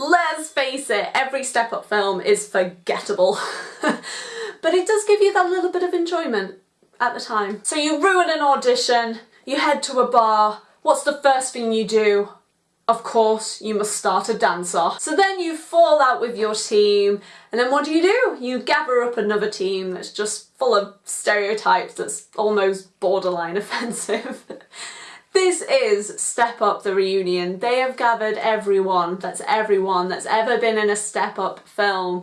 let's face it, every Step Up film is forgettable. but it does give you that little bit of enjoyment at the time. So you ruin an audition, you head to a bar, what's the first thing you do? Of course, you must start a dance off. So then you fall out with your team, and then what do you do? You gather up another team that's just full of stereotypes that's almost borderline offensive. This is Step Up the reunion. They have gathered everyone, that's everyone that's ever been in a Step Up film.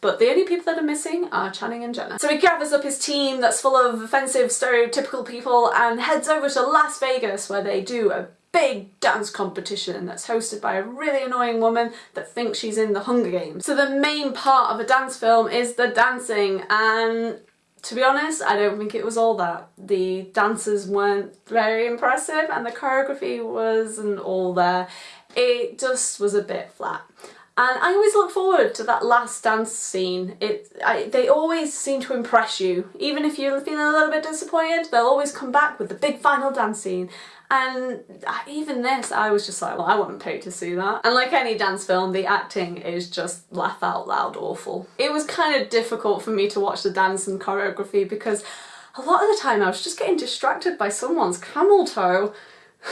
But the only people that are missing are Channing and Jenna. So he gathers up his team that's full of offensive, stereotypical people and heads over to Las Vegas where they do a big dance competition that's hosted by a really annoying woman that thinks she's in the Hunger Games. So the main part of a dance film is the dancing and to be honest, I don't think it was all that. The dancers weren't very impressive and the choreography wasn't all there. It just was a bit flat. And I always look forward to that last dance scene. It, I, They always seem to impress you. Even if you're feeling a little bit disappointed, they'll always come back with the big final dance scene. And uh, even this, I was just like, well, I wouldn't pay to see that. And like any dance film, the acting is just laugh out loud awful. It was kind of difficult for me to watch the dance and choreography because a lot of the time I was just getting distracted by someone's camel toe.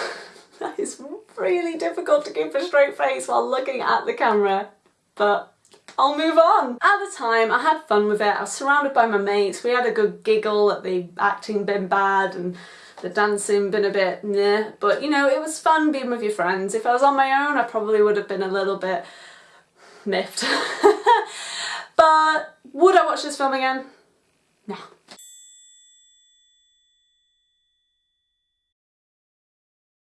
that is really difficult to keep a straight face while looking at the camera, but I'll move on. At the time, I had fun with it. I was surrounded by my mates. We had a good giggle at the acting being bad and the dancing been a bit nah, but you know, it was fun being with your friends. If I was on my own, I probably would have been a little bit miffed. but would I watch this film again? No.